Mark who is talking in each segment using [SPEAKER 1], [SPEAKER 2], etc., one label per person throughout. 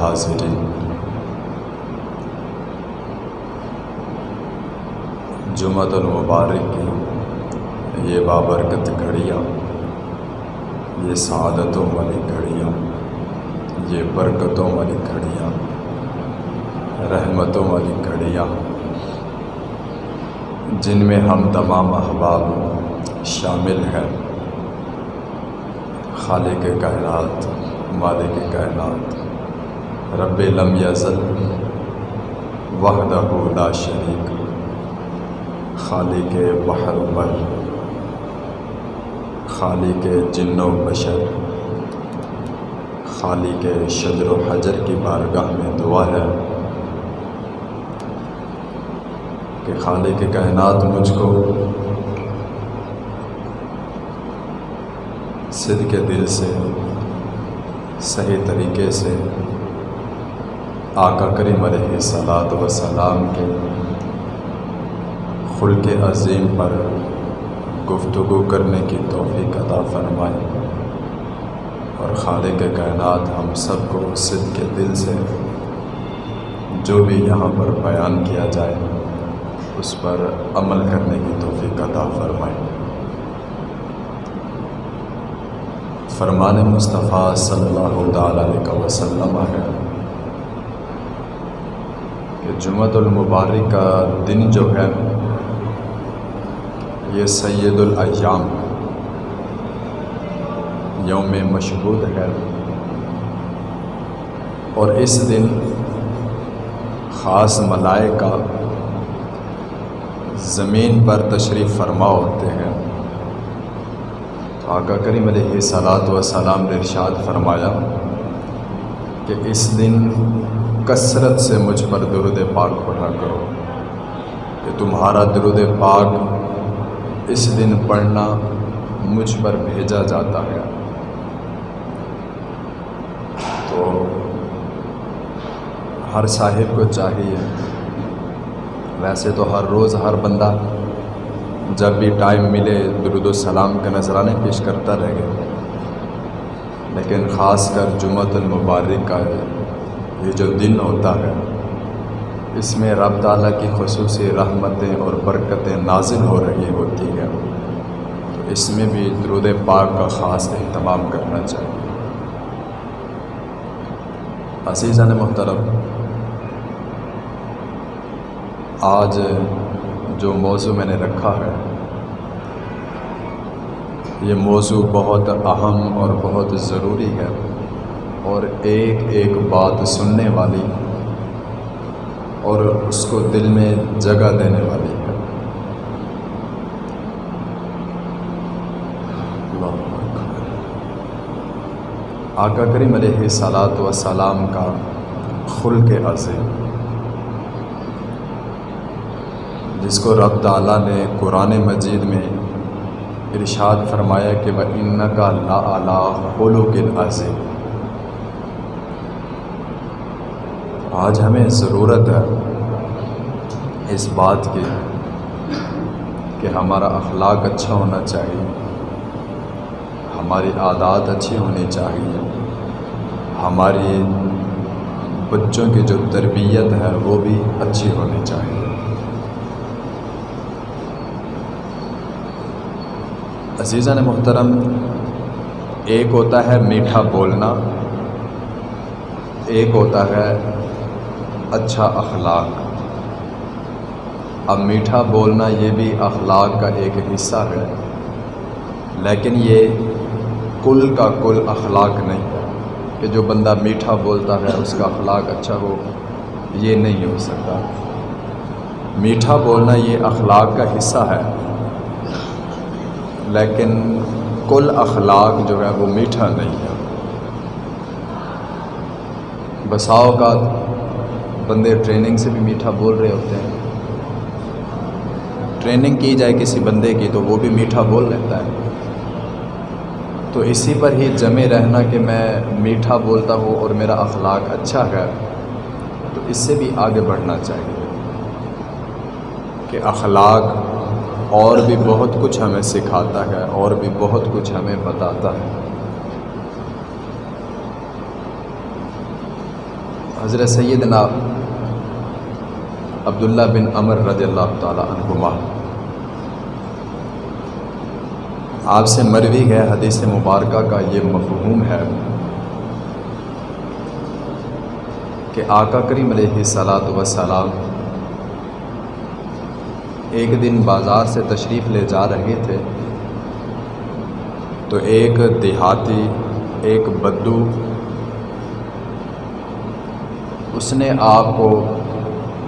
[SPEAKER 1] حاضرین جمعۃ المبارک کی یہ بابرکت گھڑیاں یہ سعادتوں والی گھڑیاں یہ برکتوں والی گھڑیاں رحمتوں والی گھڑیاں جن میں ہم تمام احباب شامل ہیں خالق کائنات مالک کائنات رب لم یزل وحدہ لا شریک. خالق بحر بر، خالق جن و بشر، خالق شجر و حجر کی بارگاہ میں دعا ہے کہ خالق کائنات مجھ کو صد کے دل سے، صحیح طریقے سے آقا کریم علیہ صلاۃ وسلام کے خلق عظیم پر گفتگو کرنے کی توفیق عطا فرمائے اور خالق کائنات ہم سب کو صد کے دل سے جو بھی یہاں پر بیان کیا جائے اس پر عمل کرنے کی توفیق عطا فرمائے۔ فرمان مصطفیٰ صلی اللہ تعالیٰ علیہ وسلم ہے۔ کہ جمعۃ المبارک کا دن جو ہے، یہ سید الایام یوم مشہود ہے۔ اور اس دن خاص ملائکہ زمین پر تشریف فرما ہوتے ہیں۔ آقا کریم علیہ صلاۃ وسلام نے ارشاد فرمایا کہ اس دن کثرت سے مجھ پر درود پاک پڑھا کرو کہ تمہارا درود پاک اس دن پڑھنا مجھ پر بھیجا جاتا ہے۔ تو ہر صاحب کو چاہیے، ویسے تو ہر روز ہر بندہ جب بھی ٹائم ملے درود السلام کا نذرانے پیش کرتا رہے، لیکن خاص کر جمعۃ المبارک کا یہ جو دن ہوتا ہے، اس میں رب تعالیٰ کی خصوصی رحمتیں اور برکتیں نازل ہو رہی ہوتی ہیں۔ تو اس میں بھی درود پاک کا خاص اہتمام کرنا چاہیے۔ عزیزان محترم، آج جو موضوع میں نے رکھا ہے، یہ موضوع بہت اہم اور بہت ضروری ہے۔ اور ایک ایک بات سننے والی اور اس کو دل میں جگہ دینے والی ہے۔ آقا کریم علیہ صلاۃ وسلام کا خلق عظیم جس کو رب تعالیٰ نے قرآن مجید میں ارشاد فرمایا کہ وہ ان کا لا اللہ ہولو کن عظیم آج ہمیں ضرورت ہے اس بات کی کہ ہمارا اخلاق اچھا ہونا چاہیے، ہماری عادات اچھی ہونی چاہیے، ہماری بچوں کی جو تربیت ہے وہ بھی اچھی ہونی چاہیے۔ عزیزان محترم، ایک ہوتا ہے میٹھا بولنا، ایک ہوتا ہے اچھا اخلاق۔ اب میٹھا بولنا یہ بھی اخلاق کا ایک حصہ ہے، لیکن یہ کل کا کل اخلاق نہیں ہے کہ جو بندہ میٹھا بولتا ہے اس کا اخلاق اچھا ہو، یہ نہیں ہو سکتا۔ میٹھا بولنا یہ اخلاق کا حصہ ہے، لیکن کل اخلاق جو ہے وہ میٹھا نہیں ہے۔ بسا اوقات بندے ٹریننگ سے بھی میٹھا بول رہے ہوتے ہیں۔ ٹریننگ کی جائے کسی بندے کی تو وہ بھی میٹھا بول لیتا ہے۔ تو اسی پر ہی جمے رہنا کہ میں میٹھا بولتا ہوں اور میرا اخلاق اچھا ہے۔ تو اس سے بھی آگے بڑھنا چاہیے کہ اخلاق اور بھی بہت کچھ ہمیں سکھاتا ہے اور بھی بہت کچھ ہمیں بتاتا ہے۔ حضرت سیدنا عبداللہ بن عمر رضی اللہ تعالیٰ عنہما۔ آپ سے مروی ہے حدیث مبارکہ کا یہ مفہوم ہے کہ آقا کریم علیہ صلاۃ وسلام ایک دن بازار سے تشریف لے جا رہے تھے تو ایک دیہاتی، ایک بدو، اس نے آپ کو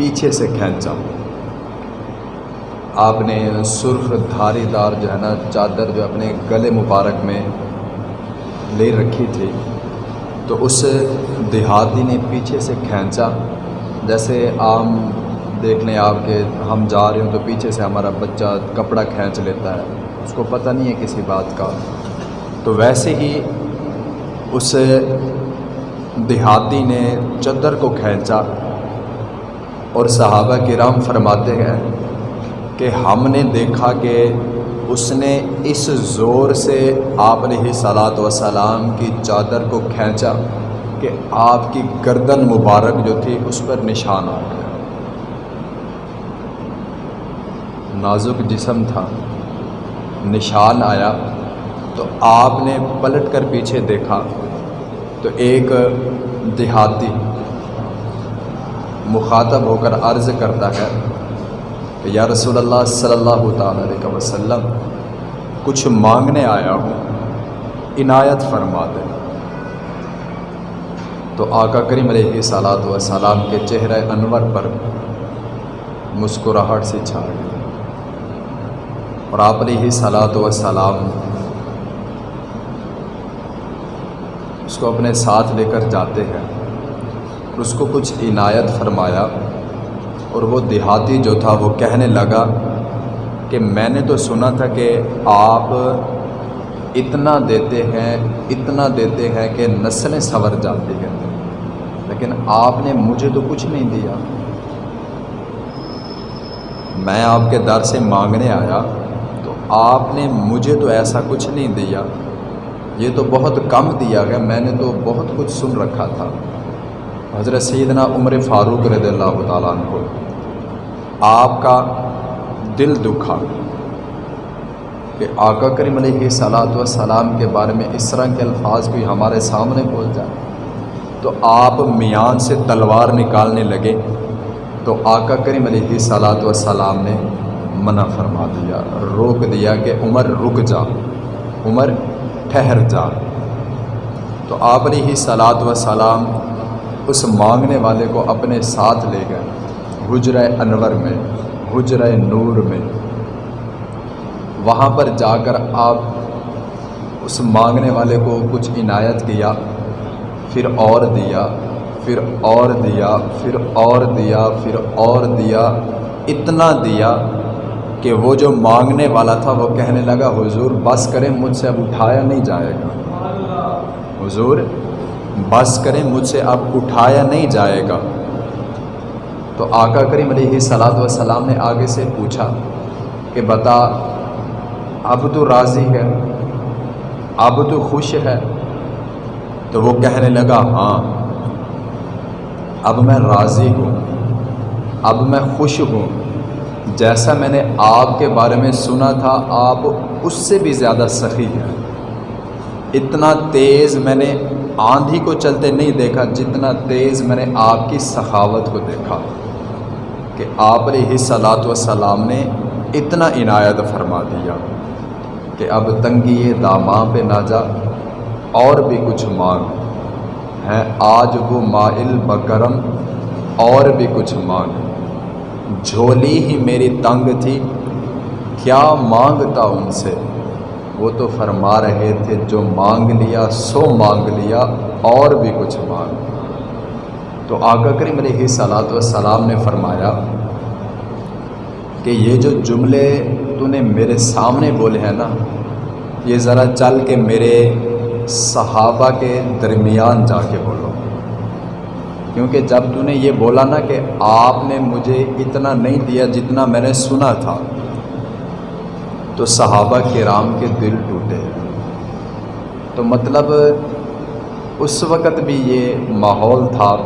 [SPEAKER 1] پیچھے سے کھینچا۔ آپ نے سرخ دھاری دار جو ہے نا چادر جو اپنے گلے مبارک میں لے رکھی تھی، تو اس دیہاتی نے پیچھے سے کھینچا۔ جیسے عام دیکھ لیں آپ کے ہم جا رہے ہوں تو پیچھے سے ہمارا بچہ کپڑا کھینچ لیتا ہے، اس کو پتہ نہیں ہے کسی بات کا۔ تو ویسے ہی اس دیہاتی نے چدر کو کھینچا۔ اور صحابہ کرام فرماتے ہیں کہ ہم نے دیکھا کہ اس نے اس زور سے آپ نے ہی صلاۃ وسلام کی چادر کو کھینچا کہ آپ کی گردن مبارک جو تھی اس پر نشان آ گیا۔ نازک جسم تھا۔ نشان آیا تو آپ نے پلٹ کر پیچھے دیکھا تو ایک دیہاتی مخاطب ہو کر عرض کرتا ہے کہ یا رسول اللہ صلی اللہ تعالیٰ علیہ وسلم، کچھ مانگنے آیا ہوں، عنایت فرما دے۔ تو آقا کریم علیہ صلاۃ وسلام کے چہرہ انور پر مسکراہٹ سے چھا گئی اور آپ علیہ صلاۃ وسلام اس کو اپنے ساتھ لے کر جاتے ہیں۔ اس کو کچھ عنایت فرمایا اور وہ دیہاتی جو تھا وہ کہنے لگا کہ میں نے تو سنا تھا کہ آپ اتنا دیتے ہیں، اتنا دیتے ہیں کہ نسلیں سنور جاتی ہیں۔ لیکن آپ نے مجھے تو کچھ نہیں دیا۔ میں آپ کے در سے مانگنے آیا تو آپ نے مجھے تو ایسا کچھ نہیں دیا۔ یہ تو بہت کم دیا گیا، میں نے تو بہت کچھ سن رکھا تھا۔ حضرت سیدنا عمر فاروق رضی اللہ تعالیٰ عنہ آپ کا دل دکھا کہ آقا کریم علیہ صلاۃ وسلام کے بارے میں اس طرح کے الفاظ کوئی ہمارے سامنے بول جائے تو آپ میان سے تلوار نکالنے لگے تو آقا کریم علیہ صلاۃ وسلام نے منع فرما دیا، روک دیا کہ عمر رک جا، عمر ٹھہر جا۔ تو آپ نے ہی سلاد و سلام اس مانگنے والے کو اپنے ساتھ لے گئے۔ حجر انور میں حجر نور میں۔ وہاں پر جا کر آپ اس مانگنے والے کو کچھ عنایت کیا، پھر اور دیا، پھر اور دیا، پھر اور دیا، پھر اور دیا، اتنا دیا کہ وہ جو مانگنے والا تھا وہ کہنے لگا، حضور بس کریں، مجھ سے اب اٹھایا نہیں جائے گا۔ حضور بس کریں، مجھ سے اب اٹھایا نہیں جائے گا۔ تو آقا کریم علیہ صلاحت وسلام نے آگے سے پوچھا کہ بتا، اب تو راضی ہے، اب تو خوش ہے؟ تو وہ کہنے لگا ہاں اب میں راضی ہوں، اب میں خوش ہوں۔ جیسا میں نے آپ کے بارے میں سنا تھا، آپ اس سے بھی زیادہ سخی ہیں۔ اتنا تیز میں نے آندھی کو چلتے نہیں دیکھا، جتنا تیز میں نے آپ کی سخاوت کو دیکھا کہ آپ علیہ صلاۃ وسلام نے اتنا عنایت فرما دیا کہ اب تنگی داماں پہ نہ جا، اور بھی کچھ مانگ۔ ہیں آج وہ مائل بکرم، اور بھی کچھ مانگ۔ جھولی ہی میری تنگ تھی، کیا مانگتا ان سے؟ وہ تو فرما رہے تھے، جو مانگ لیا سو مانگ لیا، اور بھی کچھ مانگ۔ تو آقا کریم علیہ صلاۃ وسلام نے فرمایا کہ یہ جو جملے تو نے میرے سامنے بولے ہیں نا، یہ ذرا چل کے میرے صحابہ کے درمیان جا کے بولو۔ کیونکہ جب تو نے یہ بولا نا کہ آپ نے مجھے اتنا نہیں دیا جتنا میں نے سنا تھا تو صحابہ کرام کے دل ٹوٹے۔ تو مطلب اس وقت بھی یہ ماحول تھا،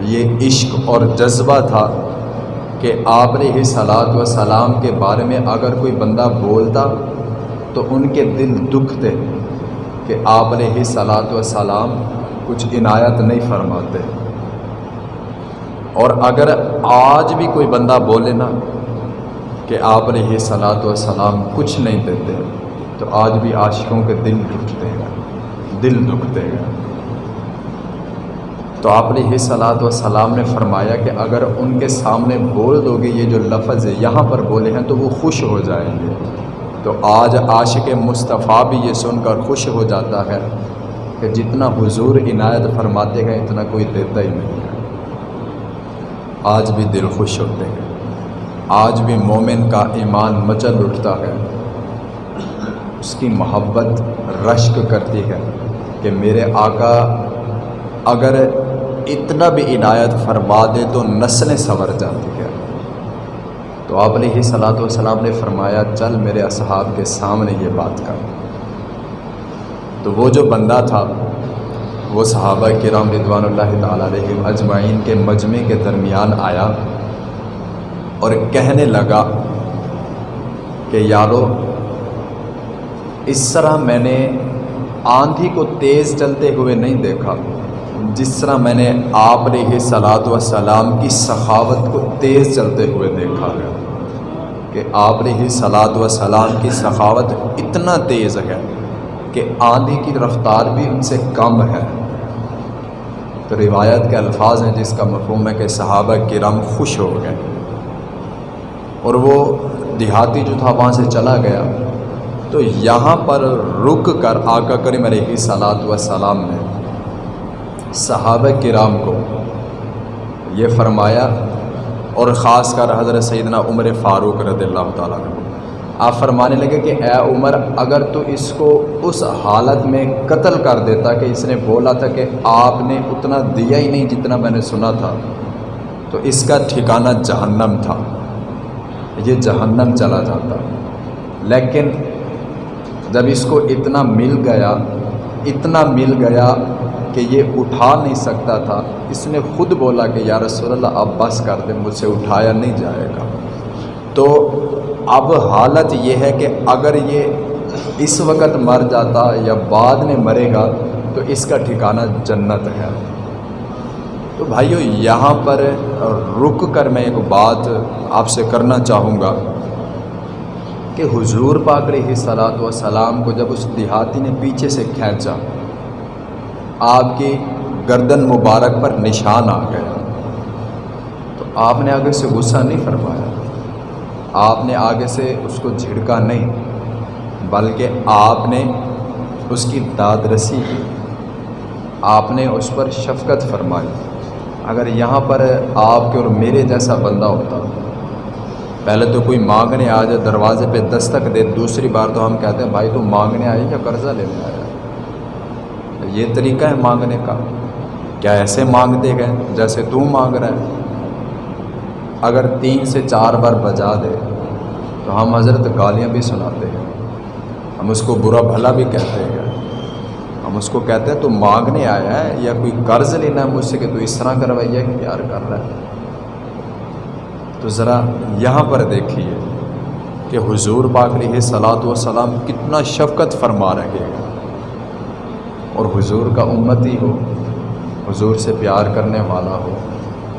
[SPEAKER 1] یہ عشق اور جذبہ تھا کہ آپ نے صلاحت و سلام کے بارے میں اگر کوئی بندہ بولتا تو ان کے دل دکھتے کہ آپ نے صلاحت و سلام کچھ عنایت نہیں فرماتے۔ اور اگر آج بھی کوئی بندہ بولے نا کہ آپ نے یہ صلاحت و سلام کچھ نہیں دیتے، تو آج بھی عاشقوں کے دل دکھتے ہیں دل دکھتے ہیں تو آپ نے یہ صلاحت و سلام نے فرمایا کہ اگر ان کے سامنے بول دو گے یہ جو لفظ ہے یہاں پر بولے ہیں، تو وہ خوش ہو جائیں گے۔ تو آج عاشق مصطفیٰ بھی یہ سن کر خوش ہو جاتا ہے کہ جتنا حضور عنایت فرماتے ہیں، اتنا کوئی دیتا ہی نہیں ہے۔ آج بھی دل خوش ہوتے ہیں۔ آج بھی مومن کا ایمان مچل اٹھتا ہے۔ اس کی محبت رشک کرتی ہے کہ میرے آقا اگر اتنا بھی عنایت فرما دے تو نسلیں سنور جاتی ہے تو آپ نے ہی صلاحت وسلام نے فرمایا، چل میرے اصحاب کے سامنے یہ بات کر۔ تو وہ جو بندہ تھا، وہ صحابہ کرام رضوان اللہ تعالیٰ علیہ اجمعین کے مجمع کے درمیان آیا۔ اور کہنے لگا کہ یارو، اس طرح میں نے آندھی کو تیز چلتے ہوئے نہیں دیکھا، جس طرح میں نے آپ نے ہی سلاد و سلام کی سخاوت کو تیز چلتے ہوئے دیکھا ہے کہ آپ نے ہی سلاد و سلام کی سخاوت اتنا تیز ہے کہ آندھی کی رفتار بھی ان سے کم ہے۔ تو روایت کے الفاظ ہیں جس کا مفہوم ہے کہ صحابہ کرم خوش ہو گئے۔ اور وہ دیہاتی جو تھا وہاں سے چلا گیا۔ تو یہاں پر رک کر آقا کریم علیہ صلاحت و سلام نے صحابہ کرام کو یہ فرمایا اور خاص کر حضرت سیدنا عمر فاروق رضی اللہ تعالیٰ کو۔ آپ فرمانے لگے کہ اے عمر، اگر تو اس کو اس حالت میں قتل کر دیتا کہ اس نے بولا تھا کہ آپ نے اتنا دیا ہی نہیں جتنا میں نے سنا تھا، تو اس کا ٹھکانہ جہنم تھا۔ یہ جہنم چلا جاتا۔ لیکن جب اس کو اتنا مل گیا، اتنا مل گیا کہ یہ اٹھا نہیں سکتا تھا، اس نے خود بولا کہ یا رسول اللہ، اب بس کر دیں مجھ سے اٹھایا نہیں جائے گا۔ تو اب حالت یہ ہے کہ اگر یہ اس وقت مر جاتا یا بعد میں مرے گا، تو اس کا ٹھکانہ جنت ہے۔ تو بھائیو، یہاں پر رک کر میں ایک بات آپ سے کرنا چاہوں گا کہ حضور پاک علیہ صلاحت و سلام کو جب اس دیہاتی نے پیچھے سے کھینچا، آپ کی گردن مبارک پر نشان آ گیا تو آپ نے آگے سے غصہ نہیں فرمایا، آپ نے آگے سے اس کو جھڑکا نہیں، بلکہ آپ نے اس کی داد رسی کی آپ نے اس پر شفقت فرمائی۔ اگر یہاں پر آپ کے اور میرے جیسا بندہ ہوتا، پہلے تو کوئی مانگنے آ جائے، دروازے پہ دستک دے، دوسری بار تو ہم کہتے ہیں، بھائی تو مانگنے آئے یا قرضہ لینے آیا؟ یہ طریقہ ہے مانگنے کا۔ کیا ایسے مانگتے گئے جیسے تو مانگ رہا ہے؟ اگر تین سے چار بار بجا دے تو ہم حضرت گالیاں بھی سناتے ہیں۔ ہم اس کو برا بھلا بھی کہتے ہیں۔ ہم اس کو کہتے ہیں تو مانگنے آیا ہے یا کوئی قرض لینا ہے مجھ سے کہ تو اس طرح کروائیے کہ پیار کر رہا ہے؟ تو ذرا یہاں پر دیکھیے کہ حضور پاک علیہ صلاحت و سلام کتنا شفقت فرما رہے ہیں۔ اور حضور کا امتی ہو، حضور سے پیار کرنے والا ہو،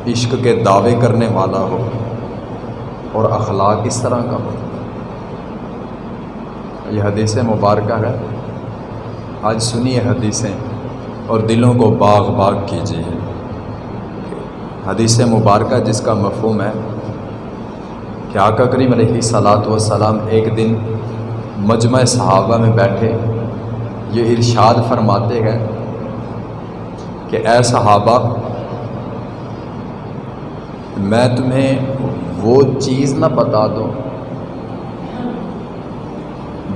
[SPEAKER 1] عشق کے دعوے کرنے والا ہو، اور اخلاق اس طرح کا ہو۔ یہ حدیث مبارکہ ہے۔ آج سنیے حدیثیں اور دلوں کو باغ باغ کیجیے۔ حدیث مبارکہ جس کا مفہوم ہے کہ آقا کریم علیہ صلاحت وسلام ایک دن مجمع صحابہ میں بیٹھے، یہ ارشاد فرماتے ہیں کہ اے صحابہ، میں تمہیں وہ چیز نہ بتا دوں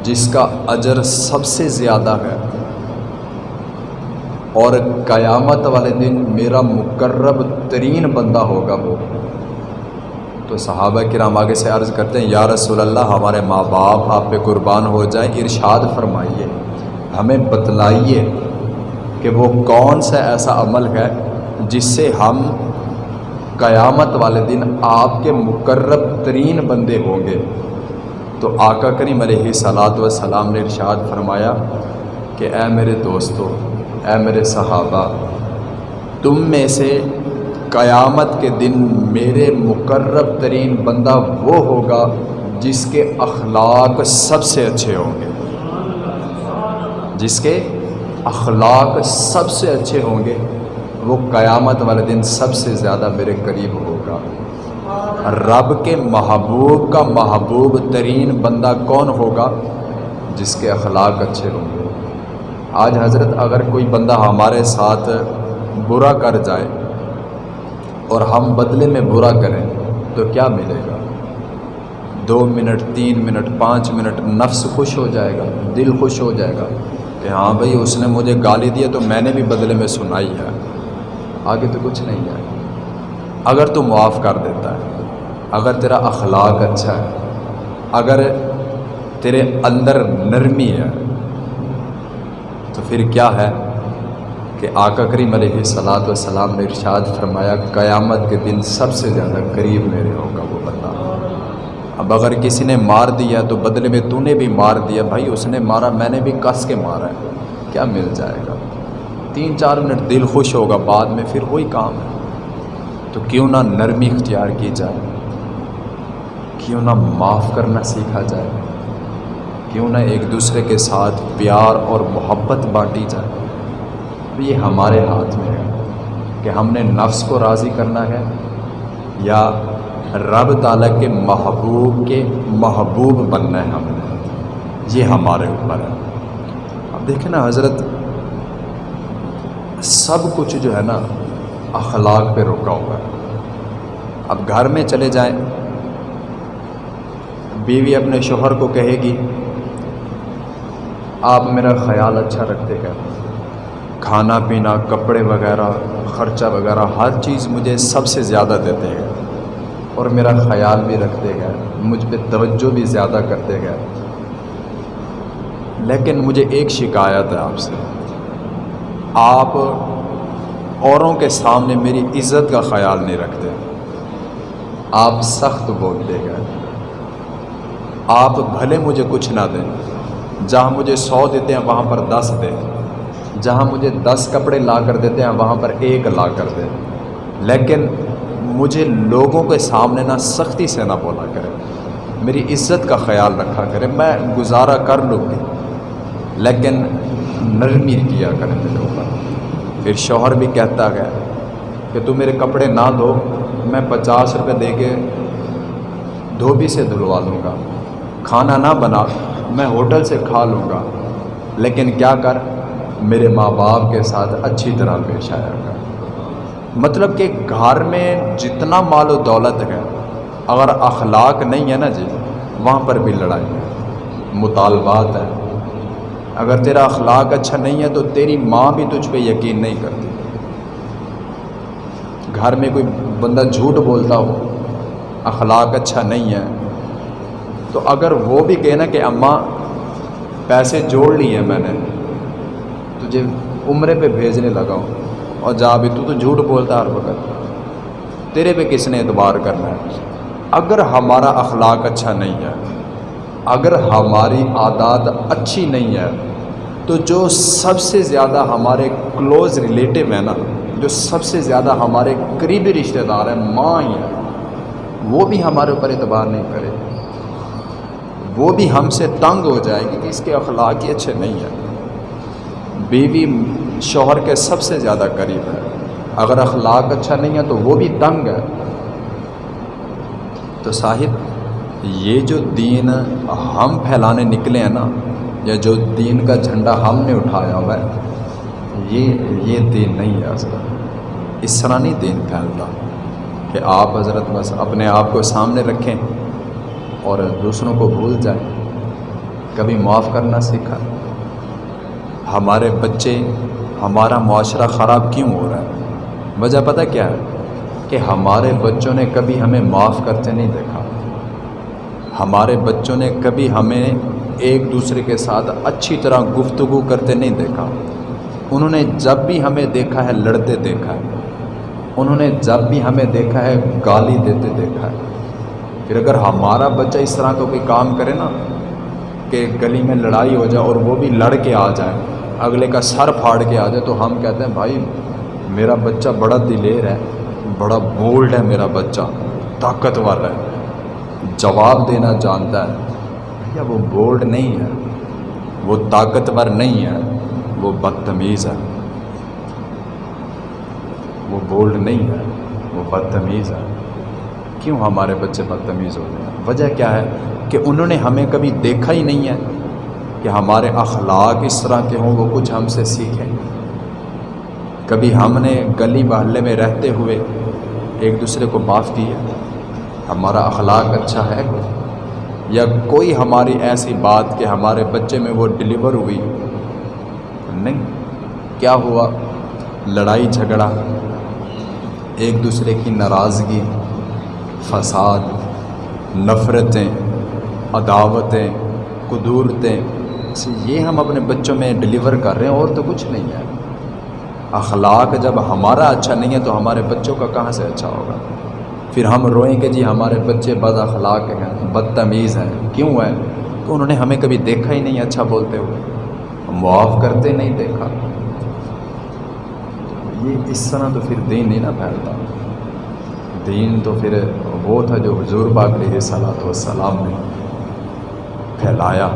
[SPEAKER 1] جس کا اجر سب سے زیادہ ہے۔ اور قیامت والے دن میرا مقرب ترین بندہ ہوگا وہ۔ تو صحابہ کرام آگے سے عرض کرتے ہیں، یا رسول اللہ، ہمارے ماں باپ آپ پہ قربان ہو جائیں، ارشاد فرمائیے، ہمیں بتلائیے کہ وہ کون سا ایسا عمل ہے جس سے ہم قیامت والے دن آپ کے مقرب ترین بندے ہوں گے۔ تو آقا کریم علیہ صلاۃ وسلام نے ارشاد فرمایا کہ اے میرے دوستو اے میرے صحابہ، تم میں سے قیامت کے دن میرے مقرب ترین بندہ وہ ہوگا جس کے اخلاق سب سے اچھے ہوں گے۔ جس کے اخلاق سب سے اچھے ہوں گے، وہ قیامت والے دن سب سے زیادہ میرے قریب ہوگا۔ رب کے محبوب کا محبوب ترین بندہ کون ہوگا جس کے اخلاق اچھے ہوں گے؟ آج حضرت اگر کوئی بندہ ہمارے ساتھ برا کر جائے اور ہم بدلے میں برا کریں تو کیا ملے گا؟ دو منٹ، تین منٹ، پانچ منٹ نفس خوش ہو جائے گا، دل خوش ہو جائے گا کہ ہاں بھائی، اس نے مجھے گالی دیا تو میں نے بھی بدلے میں سنائی ہے۔ آگے تو کچھ نہیں ہے۔ اگر تو معاف کر دیتا ہے، اگر تیرا اخلاق اچھا ہے، اگر تیرے اندر نرمی ہے پھر کیا ہے کہ آقا کریم علیہ صلاۃ والسلام نے ارشاد فرمایا قیامت کے دن سب سے زیادہ قریب میرے ہوگا وہ بندہ۔ اب اگر کسی نے مار دیا تو بدلے میں تو نے بھی مار دیا، بھائی اس نے مارا، میں نے بھی کس کے مارا ہے؟ کیا مل جائے گا؟ تین چار منٹ دل خوش ہوگا، بعد میں پھر وہی کام ہے۔ تو کیوں نہ نرمی اختیار کی جائے، کیوں نہ معاف کرنا سیکھا جائے۔ کیوں نہ ایک دوسرے کے ساتھ پیار اور محبت بانٹی جائے۔ تو یہ ہمارے ہاتھ میں ہے کہ ہم نے نفس کو راضی کرنا ہے یا رب تعالیٰ کے محبوب کے محبوب بننا ہے ہم نے۔ یہ ہمارے اوپر ہے۔ اب دیکھیں نا حضرت، سب کچھ جو ہے نا اخلاق پہ رکا ہوا ہے۔ اب گھر میں چلے جائیں، بیوی اپنے شوہر کو کہے گی آپ میرا خیال اچھا رکھتے گئے کھانا پینا، کپڑے وغیرہ، خرچہ وغیرہ، ہر چیز مجھے سب سے زیادہ دیتے گئے اور میرا خیال بھی رکھتے گئے مجھ پہ توجہ بھی زیادہ کرتے گئے لیکن مجھے ایک شکایت ہے آپ سے۔ آپ اوروں کے سامنے میری عزت کا خیال نہیں رکھتے۔ آپ سخت بولتے گئے آپ بھلے مجھے کچھ نہ دیں۔ جہاں مجھے سو دیتے ہیں وہاں پر دس دیں جہاں مجھے دس کپڑے لا کر دیتے ہیں وہاں پر ایک لا کر دیں لیکن مجھے لوگوں کے سامنے نہ سختی سے نہ بولا کرے۔ میری عزت کا خیال رکھا کرے۔ میں گزارا کر لوں گی۔ لیکن نرمی کیا کرے میرے اوپر۔ پھر شوہر بھی کہتا ہے کہ تو میرے کپڑے نہ دھو، میں پچاس روپے دے کے دھوبی سے دھلوا لوں گا۔ کھانا نہ بنا۔ میں ہوٹل سے کھا لوں گا۔ لیکن کیا کر؟ میرے ماں باپ کے ساتھ اچھی طرح پیش آیا کر۔ مطلب کہ گھر میں جتنا مال و دولت ہے، اگر اخلاق نہیں ہے نا جی وہاں پر بھی لڑائی ہے۔ مطالبات ہے۔ اگر تیرا اخلاق اچھا نہیں ہے تو تیری ماں بھی تجھ پہ یقین نہیں کرتی۔ گھر میں کوئی بندہ جھوٹ بولتا ہو، اخلاق اچھا نہیں ہے تو اگر وہ بھی کہنا کہ اماں، پیسے جوڑ لیے میں نے تجھے جی عمرے پہ بھیجنے لگا ہوں۔ اور جا بھی تو تو جھوٹ بولتا ہر وقت۔ تیرے پہ کس نے اعتبار کرنا ہے؟ اگر ہمارا اخلاق اچھا نہیں ہے، اگر ہماری عادات اچھی نہیں ہے، تو جو سب سے زیادہ ہمارے کلوز ریلیٹیو ہیں نا، جو سب سے زیادہ ہمارے قریبی رشتہ دار ہیں، ماں ہی ہیں، وہ بھی ہمارے اوپر اعتبار نہیں کرے۔ وہ بھی ہم سے تنگ ہو جائے گی کہ اس کے اخلاق ہی اچھے نہیں ہیں۔ بیوی شوہر کے سب سے زیادہ قریب ہے۔ اگر اخلاق اچھا نہیں ہے تو وہ بھی تنگ ہے۔ تو صاحب، یہ جو دین ہم پھیلانے نکلے ہیں نا، یا جو دین کا جھنڈا ہم نے اٹھایا ہوا ہے، یہ یہ دین نہیں ہے۔ حضرت اس طرح نہیں دین پھیلتا کہ آپ حضرت بس اپنے آپ کو سامنے رکھیں۔ اور دوسروں کو بھول جائیں کبھی معاف کرنا سیکھا۔ ہمارے بچے، ہمارا معاشرہ خراب کیوں ہو رہا ہے؟ وجہ پتہ کیا ہے؟ کہ ہمارے بچوں نے کبھی ہمیں معاف کرتے نہیں دیکھا۔ ہمارے بچوں نے کبھی ہمیں ایک دوسرے کے ساتھ اچھی طرح گفتگو کرتے نہیں دیکھا۔ انہوں نے جب بھی ہمیں دیکھا ہے، لڑتے دیکھا ہے۔ انہوں نے جب بھی ہمیں دیکھا ہے، گالی دیتے دیکھا ہے۔ پھر اگر ہمارا بچہ اس طرح کا کوئی کام کرے نا کہ گلی میں لڑائی ہو جائے اور وہ بھی لڑ کے آ جائے، اگلے کا سر پھاڑ کے آ جائے، تو ہم کہتے ہیں، بھائی، میرا بچہ بڑا دلیر ہے، بڑا بولڈ ہے میرا بچہ، طاقتور ہے، جواب دینا جانتا ہے۔ بھیا، وہ بولڈ نہیں ہے، وہ طاقتور نہیں ہے، وہ بدتمیز ہے۔ وہ بولڈ نہیں ہے، وہ بدتمیز ہے۔ کیوں ہمارے بچے بدتمیز ہو گئے ہیں؟ وجہ کیا ہے کہ انہوں نے ہمیں کبھی دیکھا ہی نہیں ہے کہ ہمارے اخلاق اس طرح کے ہوں، وہ کچھ ہم سے سیکھیں۔ کبھی ہم نے گلی محلے میں رہتے ہوئے ایک دوسرے کو معاف کیا؟ ہمارا اخلاق اچھا ہے؟ یا کوئی ہماری ایسی بات کہ ہمارے بچے میں وہ ڈلیور ہوئی؟ نہیں۔ کیا ہوا؟ لڑائی جھگڑا، ایک دوسرے کی ناراضگی فساد، نفرتیں، عداوتیں، قدورتیں۔ اچھا، یہ ہم اپنے بچوں میں ڈلیور کر رہے ہیں، اور تو کچھ نہیں ہے۔ اخلاق جب ہمارا اچھا نہیں ہے، تو ہمارے بچوں کا کہاں سے اچھا ہوگا؟ پھر ہم روئیں کہ جی ہمارے بچے بد اخلاق ہیں، بدتمیز ہیں۔ کیوں ہے کہ انہوں نے ہمیں کبھی دیکھا ہی نہیں اچھا بولتے ہوئے۔ ہم معاف کرتے نہیں دیکھا۔ یہ اس طرح تو پھر دین نہیں نہ پھیلتا۔ دین تو پھر وہ تھا جو حضور باغ علیہ صلاحت والسلام نے پھیلایا۔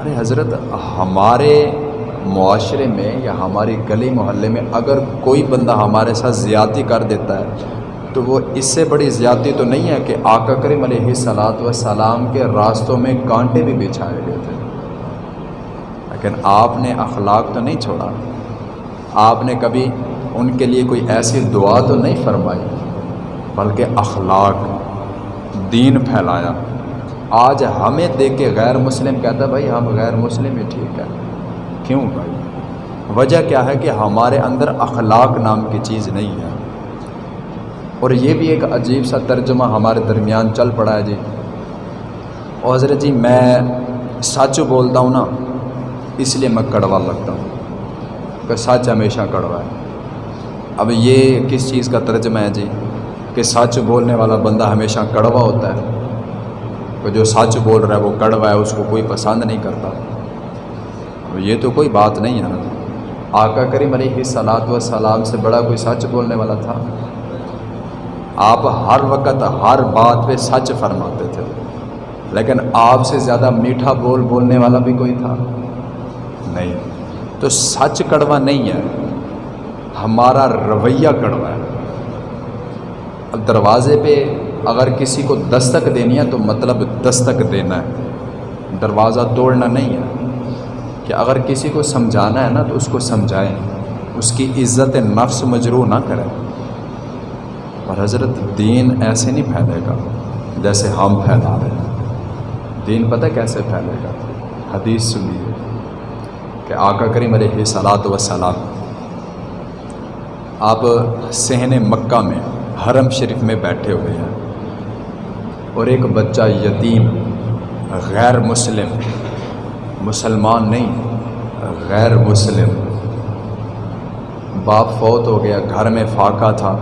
[SPEAKER 1] ارے حضرت، ہمارے معاشرے میں یا ہماری گلی محلے میں اگر کوئی بندہ ہمارے ساتھ زیادتی کر دیتا ہے، تو وہ اس سے بڑی زیادتی تو نہیں ہے کہ آقا کریم علیہ صلاحت وسلام کے راستوں میں کانٹے بھی بچھائے گئے تھے۔ لیکن آپ نے اخلاق تو نہیں چھوڑا۔ آپ نے کبھی ان کے لیے کوئی ایسی دعا تو نہیں فرمائی۔ بلکہ اخلاق، دین پھیلایا۔ آج ہمیں دیکھ کے غیر مسلم کہتا ہے، بھائی ہم غیر مسلم ہی ٹھیک ہے کیوں بھائی؟ وجہ کیا ہے کہ ہمارے اندر اخلاق نام کی چیز نہیں ہے۔ اور یہ بھی ایک عجیب سا ترجمہ ہمارے درمیان چل پڑا ہے جی۔ اور حضرت جی میں سچ بولتا ہوں نا، اس لیے میں کڑوا لگتا ہوں کہ سچ ہمیشہ کڑوا ہے۔ اب یہ کس چیز کا ترجمہ ہے جی؟ کہ سچ بولنے والا بندہ ہمیشہ کڑوا ہوتا ہے۔ کہ جو سچ بول رہا ہے وہ کڑوا ہے، اس کو کوئی پسند نہیں کرتا۔ یہ تو کوئی بات نہیں ہے نا۔ آقا کریم علیہ صلاحت و سلام سے بڑا کوئی سچ بولنے والا تھا۔ آپ ہر وقت ہر بات پہ سچ فرماتے تھے۔ لیکن آپ سے زیادہ میٹھا بول بولنے والا بھی کوئی تھا۔ نہیں، تو سچ کڑوا نہیں ہے۔ ہمارا رویہ کڑوا ہے۔ اب دروازے پہ اگر کسی کو دستک دینی ہے تو مطلب دستک دینا ہے۔ دروازہ توڑنا نہیں ہے۔ کہ اگر کسی کو سمجھانا ہے نا تو اس کو سمجھائیں۔ اس کی عزت نفس مجروح نہ کریں اور حضرت دین ایسے نہیں پھیلے گا جیسے ہم پھیلا رہے ہیں۔ دین پتہ کیسے پھیلے گا؟ حدیث سنیے کہ آقا کریم علیہ صلاحت وسلام آپ سہن مکہ میں حرم شریف میں بیٹھے ہوئے ہیں۔ اور ایک بچہ یتیم، غیر مسلم، مسلمان نہیں، غیر مسلم۔ باپ فوت ہو گیا، گھر میں فاقہ تھا۔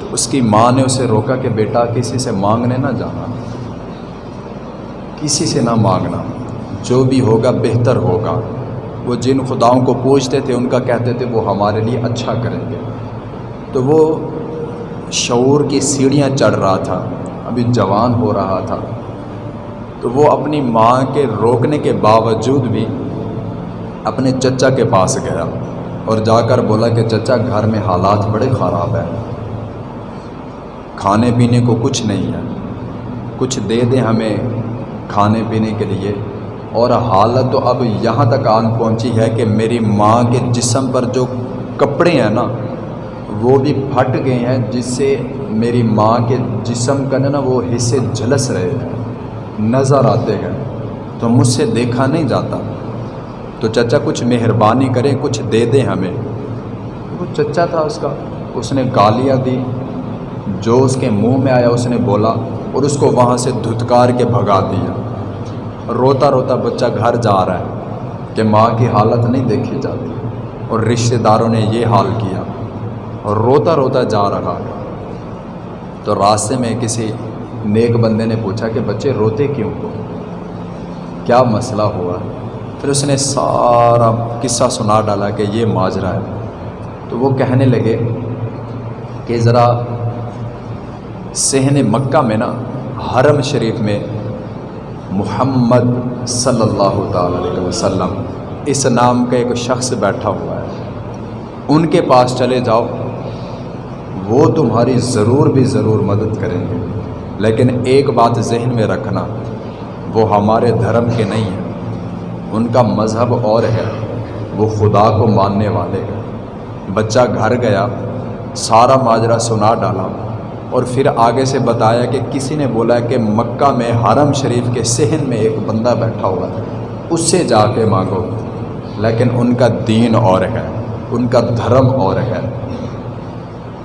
[SPEAKER 1] تو اس کی ماں نے اسے روکا کہ بیٹا، کسی سے مانگنے نہ جانا۔ کسی سے نہ مانگنا۔ جو بھی ہوگا بہتر ہوگا۔ وہ جن خداؤں کو پوچھتے تھے، ان کا کہتے تھے، وہ ہمارے لیے اچھا کریں گے۔ تو وہ شعور کی سیڑھیاں چڑھ رہا تھا، ابھی جوان ہو رہا تھا۔ تو وہ اپنی ماں کے روکنے کے باوجود بھی اپنے چچا کے پاس گیا اور جا کر بولا کہ چچا گھر میں حالات بڑے خراب ہیں۔ کھانے پینے کو کچھ نہیں ہے۔ کچھ دے دیں ہمیں کھانے پینے کے لیے۔ اور حالت تو اب یہاں تک آن پہنچی ہے کہ میری ماں کے جسم پر جو کپڑے ہیں نا وہ بھی پھٹ گئے ہیں، جس سے میری ماں کے جسم کا نا وہ حصے جھلس رہے ہیں۔ نظر آتے ہیں۔ تو مجھ سے دیکھا نہیں جاتا۔ تو چچا کچھ مہربانی کریں کچھ دے دیں ہمیں۔ وہ چچا تھا اس کا۔ اس نے گالیاں دی۔ جو اس کے منہ میں آیا، اس نے بولا اور اس کو وہاں سے دھتکار کے بھگا دیا۔ روتا روتا بچہ گھر جا رہا ہے کہ ماں کی حالت نہیں دیکھی جاتی۔ اور رشتہ داروں نے یہ حال کیا۔ اور روتا روتا جا رہا۔ تو راستے میں کسی نیک بندے نے پوچھا کہ بچے روتے کیوں ہو کیا مسئلہ ہوا؟ پھر اس نے سارا قصہ سنا ڈالا کہ یہ ماجرا ہے۔ تو وہ کہنے لگے کہ ذرا سہن مکہ میں نا، حرم شریف میں محمد صلی اللہ تعالی علیہ وسلم اس نام کا ایک شخص بیٹھا ہوا ہے۔ ان کے پاس چلے جاؤ۔ وہ تمہاری ضرور بھی ضرور مدد کریں گے۔ لیکن ایک بات ذہن میں رکھنا، وہ ہمارے دھرم کے نہیں ہیں۔ ان کا مذہب اور ہے، وہ خدا کو ماننے والے۔ ہیں بچہ گھر گیا، سارا ماجرا سنا ڈالا اور پھر آگے سے بتایا کہ کسی نے بولا کہ مکہ میں حرم شریف کے صحن میں ایک بندہ بیٹھا ہوا ہے، اس سے جا کے مانگو۔ لیکن ان کا دین اور ہے، ان کا دھرم اور ہے۔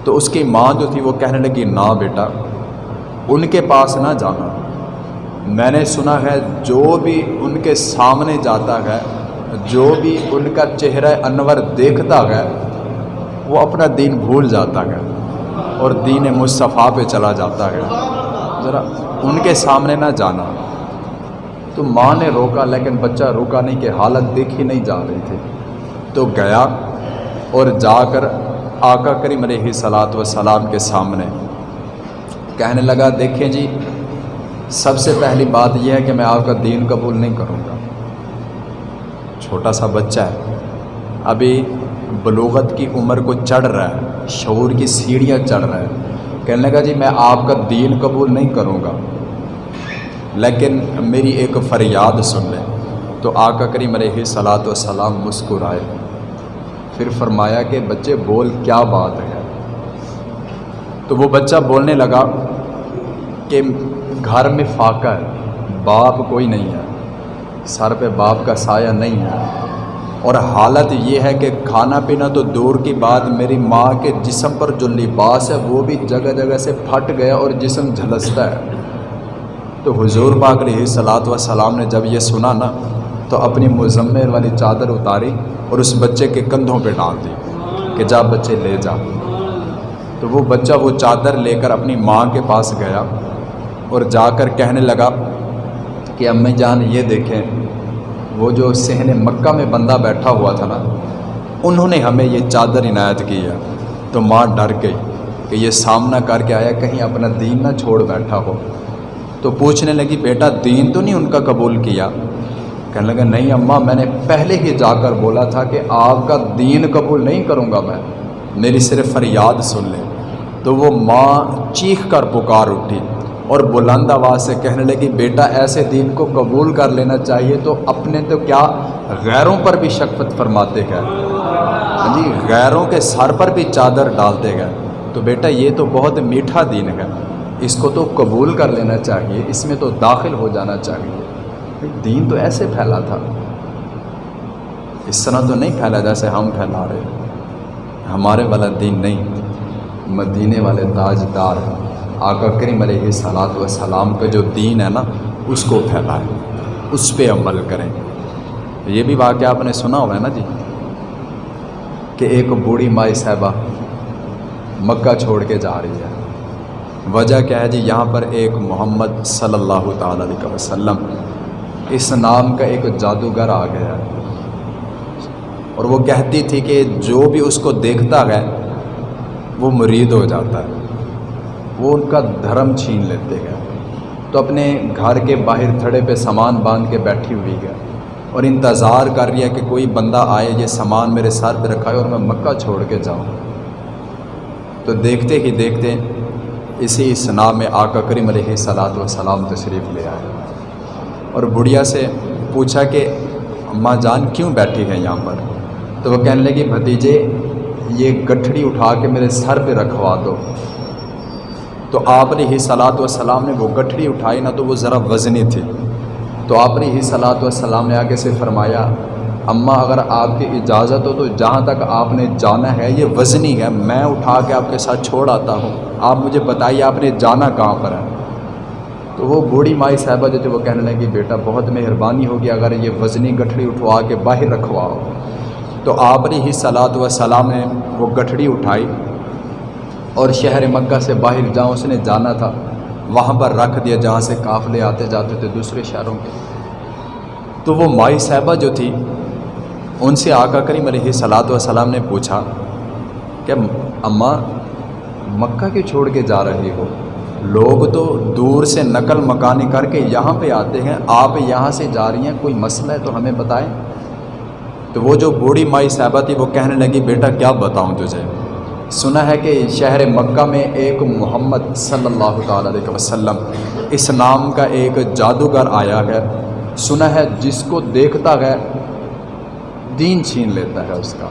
[SPEAKER 1] تو اس کی ماں جو تھی وہ کہنے لگی، نا بیٹا، ان کے پاس نہ جانا۔ میں نے سنا ہے جو بھی ان کے سامنے جاتا ہے، جو بھی ان کا چہرہ انور دیکھتا ہے، وہ اپنا دین بھول جاتا ہے اور دین مصطفیٰ پہ چلا جاتا ہے۔ ذرا ان کے سامنے نہ جانا۔ تو ماں نے روکا، لیکن بچہ روکا نہیں کہ حالت دیکھی نہیں جا رہی تھی۔ تو گیا اور جا کر آقا کریم علیہ صلاۃ وسلام کے سامنے کہنے لگا، دیکھیں جی سب سے پہلی بات یہ ہے کہ میں آپ کا دین قبول نہیں کروں گا۔ چھوٹا سا بچہ ہے۔ ابھی بلوغت کی عمر کو چڑھ رہا ہے، شعور کی سیڑھیاں چڑھ رہا ہے۔ کہنے لگا جی میں آپ کا دین قبول نہیں کروں گا۔ لیکن میری ایک فریاد سن لیں۔ تو آقا کریم علیہ صلاۃ وسلام مسکرائے۔ پھر فرمایا کہ بچے بول کیا بات ہے؟ تو وہ بچہ بولنے لگا کہ گھر میں فاقہ ہے، باپ کوئی نہیں ہے۔ سر پہ باپ کا سایہ نہیں ہے۔ اور حالت یہ ہے کہ کھانا پینا تو دور کی بات، میری ماں کے جسم پر جو لباس ہے وہ بھی جگہ جگہ سے پھٹ گیا اور جسم جھلستا ہے۔ تو حضور پاک علیہ صلاۃ وسلام نے جب یہ سنا نا تو اپنی مزمل والی چادر اتاری اور اس بچے کے کندھوں پہ ڈال دی کہ جا بچے لے جا۔ تو وہ بچہ وہ چادر لے کر اپنی ماں کے پاس گیا اور جا کر کہنے لگا کہ امی جان یہ دیکھیں، وہ جو سہن مکہ میں بندہ بیٹھا ہوا تھا نا، انہوں نے ہمیں یہ چادر عنایت کی ہے۔ تو ماں ڈر گئی کہ یہ سامنا کر کے آیا، کہیں اپنا دین نہ چھوڑ بیٹھا ہو۔ تو پوچھنے لگی، بیٹا دین تو نہیں ان کا قبول کیا؟ کہنے لگا، نہیں اماں میں نے پہلے ہی جا کر بولا تھا کہ آپ کا دین قبول نہیں کروں گا میں، میری صرف فریاد سن لیں تو وہ ماں چیخ کر پکار اٹھی اور بلند آواز سے کہنے لگی، بیٹا، ایسے دین کو قبول کر لینا چاہیے تو اپنے تو کیا غیروں پر بھی شکفت فرماتے گئے؟ ہاں جی غیروں کے سر پر بھی چادر ڈالتے گئے۔ تو بیٹا، یہ تو بہت میٹھا دین ہے، اس کو تو قبول کر لینا چاہیے، اس میں تو داخل ہو جانا چاہیے۔ دین تو ایسے پھیلا تھا۔ اس طرح تو نہیں پھیلا جیسے ہم پھیلا رہے ہمارے والا دین نہیں۔ مدینے والے تاج دار آقا کریم علیہ صلاحت وسلام کا جو دین ہے نا، اس کو پھیلائیں۔ اس پہ عمل کریں۔ یہ بھی واقعہ آپ نے سنا ہوا ہے نا جی کہ ایک بوڑھی مائی صاحبہ مکہ چھوڑ کے جا رہی ہے۔ وجہ کیا ہے جی؟ یہاں پر ایک محمد صلی اللہ تعالیٰ علیہ وسلم اس نام کا ایک جادوگر آ گیا۔ اور وہ کہتی تھی کہ جو بھی اس کو دیکھتا ہے، وہ مرید ہو جاتا ہے۔ وہ ان کا دھرم چھین لیتے ہیں۔ تو اپنے گھر کے باہر تھڑے پہ سامان باندھ کے بیٹھی ہوئی ہے۔ اور انتظار کر رہی ہے کہ کوئی بندہ آئے، یہ سامان میرے سر پہ رکھا ہے اور میں مکہ چھوڑ کے جاؤں۔ تو دیکھتے ہی دیکھتے اسی اسنا میں آقا کریم علیہ صلاۃ وسلام تشریف لے آئے۔ اور بڑھیا سے پوچھا کہ اماں جان کیوں بیٹھی ہے یہاں پر؟ تو وہ کہنے لگی، بھتیجے، یہ گٹھڑی اٹھا کے میرے سر پہ رکھوا دو۔ تو آپ نے ہی صلاحت وسلام نے وہ گٹھڑی اٹھائی، نہ تو وہ ذرا وزنی تھی۔ تو آپ نے ہی صلاحت وسلام نے آگے سے فرمایا، اماں، اگر آپ کی اجازت ہو تو جہاں تک آپ نے جانا ہے، یہ وزنی ہے، میں اٹھا کے آپ کے ساتھ چھوڑ آتا ہوں۔ آپ مجھے بتائیے، آپ نے جانا کہاں پر ہے؟ تو وہ بوڑھی مائی صاحبہ جو تھے وہ کہنے لگی، بیٹا، بہت مہربانی ہوگی اگر یہ وزنی گٹھڑی اٹھوا کے باہر رکھواؤ۔ تو آپ نے ہی صلاحت وسلام نے وہ گٹھڑی اٹھائی اور شہر مکہ سے باہر جہاں اس نے جانا تھا، وہاں پر رکھ دیا جہاں سے قافلے آتے جاتے تھے دوسرے شہروں کے۔ تو وہ مائی صاحبہ جو تھی، ان سے آقا کریم علیہ صلاۃ وسلام نے پوچھا کہ، اماں، مکہ کیوں چھوڑ کے جا رہی ہو؟ لوگ تو دور سے نقل مکانی کر کے یہاں پہ آتے ہیں۔ آپ یہاں سے جا رہی ہیں، کوئی مسئلہ ہے تو ہمیں بتائیں۔ تو وہ جو بوڑھی مائی صاحبہ تھی، وہ کہنے لگی، بیٹا، کیا بتاؤں تجھے؟ سنا ہے کہ شہر مکہ میں ایک محمد صلی اللہ تعالیٰ علیہ وسلم اس نام کا ایک جادوگر آیا ہے۔ سنا ہے، جس کو دیکھتا ہے، دین چھین لیتا ہے اس کا،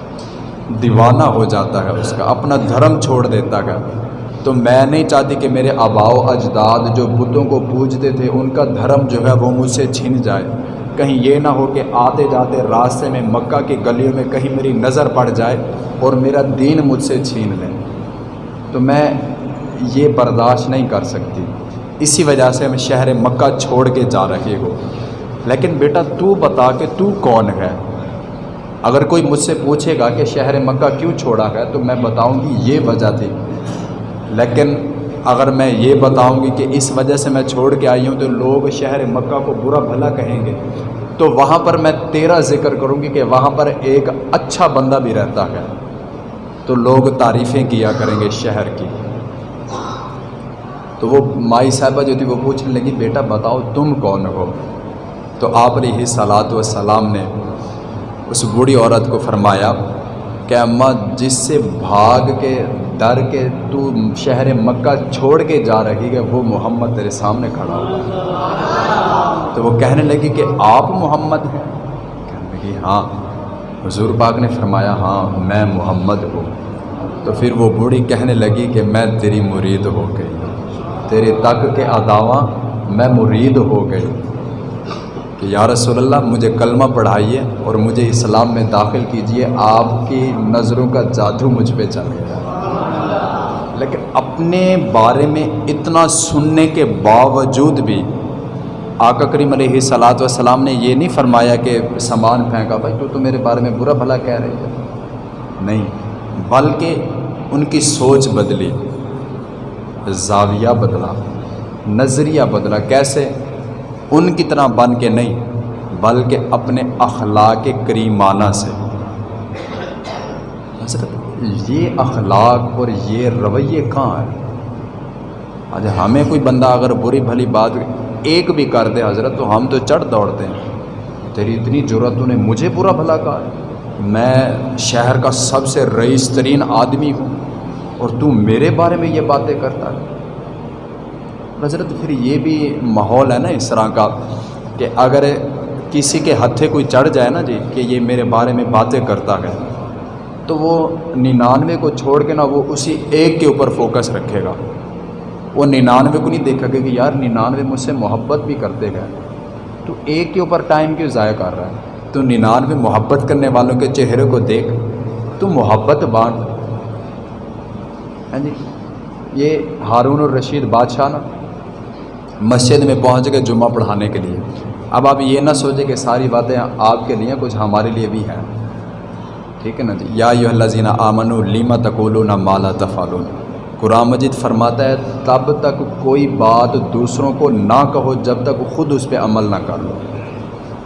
[SPEAKER 1] دیوانہ ہو جاتا ہے اس کا، اپنا دھرم چھوڑ دیتا ہے۔ تو میں نہیں چاہتی کہ میرے آباء و اجداد جو بتوں کو پوجتے تھے، ان کا دھرم جو ہے وہ مجھ سے چھن جائے۔ کہیں یہ نہ ہو کہ آتے جاتے راستے میں مکہ کی گلیوں میں کہیں میری نظر پڑ جائے اور میرا دین مجھ سے چھین لیں تو میں یہ برداشت نہیں کر سکتی۔ اسی وجہ سے میں شہر مکہ چھوڑ کے جا رہی ہوں۔ لیکن بیٹا، تو بتا کہ تو کون ہے؟ اگر کوئی مجھ سے پوچھے گا کہ شہر مکہ کیوں چھوڑا ہے، تو میں بتاؤں گی یہ وجہ تھی۔ لیکن اگر میں یہ بتاؤں گی کہ اس وجہ سے میں چھوڑ کے آئی ہوں تو لوگ شہر مکہ کو برا بھلا کہیں گے۔ تو وہاں پر میں تیرا ذکر کروں گی کہ وہاں پر ایک اچھا بندہ بھی رہتا ہے۔ تو لوگ تعریفیں کیا کریں گے شہر کی۔ تو وہ مائی صاحبہ جو تھی وہ پوچھنے لگی، بیٹا بتاؤ تم کون ہو؟ تو آپ علیہ صلاحت وسلام نے اس بوڑھی عورت کو فرمایا کہ اماں جس سے بھاگ کے ڈر کے تو شہر مکہ چھوڑ کے جا رہی ہے، وہ محمد تیرے سامنے کھڑا ہوا تو وہ کہنے لگی کہ آپ محمد ہیں؟ کہنے لگی ہاں۔ حضور پاک نے فرمایا ہاں میں محمد ہوں۔ تو پھر وہ بوڑھی کہنے لگی کہ میں تیری مرید ہو گئی۔ تیرے تک کے اداواں میں مرید ہو گئی۔ کہ یا رسول اللہ، مجھے کلمہ پڑھائیے اور مجھے اسلام میں داخل کیجیے آپ کی نظروں کا جادو مجھ پہ چل گیا۔ اپنے بارے میں اتنا سننے کے باوجود بھی آقا کریم علیہ صلاۃ وسلام نے یہ نہیں فرمایا کہ سامان پھینکا، بھائی تو تو میرے بارے میں برا بھلا کہہ رہی ہے نہیں، بلکہ ان کی سوچ بدلی، زاویہ بدلا، نظریہ بدلا۔ کیسے؟ ان کی طرح بن کے نہیں، بلکہ اپنے اخلاق کریمانہ سے۔ حضرت یہ اخلاق اور یہ رویے کہاں ہے آج ہمیں کوئی بندہ اگر بری بھلی بات ایک بھی کر دے حضرت، تو ہم تو چڑھ دوڑتے ہیں۔ تیری اتنی ضرورت نے مجھے برا بھلا کہا ہے۔ میں شہر کا سب سے رئیس ترین آدمی ہوں اور تو میرے بارے میں یہ باتیں کرتا ہے۔ حضرت، پھر یہ بھی ماحول ہے نا اس طرح کا کہ اگر کسی کے ہتھے کوئی چڑھ جائے نا جی کہ یہ میرے بارے میں باتیں کرتا ہے۔ تو وہ ننانوے کو چھوڑ کے نا وہ اسی ایک کے اوپر فوکس رکھے گا۔ وہ ننانوے کو نہیں دیکھا گا کہ یار ننانوے مجھ سے محبت بھی کرتے گئے۔ تو ایک کے اوپر ٹائم کیوں ضائع کر رہا ہے؟ تو ننانوے محبت کرنے والوں کے چہرے کو دیکھ۔ تو محبت بانٹ۔ ہاں جی یہ ہارون الرشید بادشاہ نا مسجد میں پہنچ گئے جمعہ پڑھانے کے لیے۔ اب آپ یہ نہ سوچیں کہ ساری باتیں آپ کے لیے کچھ ہمارے لیے بھی ہیں۔ ٹھیک ہے نا جی؟ یا یو اللہ زینہ آمن لیما تقول مالا تفالون قرآن مجید فرماتا ہے، تب تک کوئی بات دوسروں کو نہ کہو جب تک خود اس پہ عمل نہ کر لو۔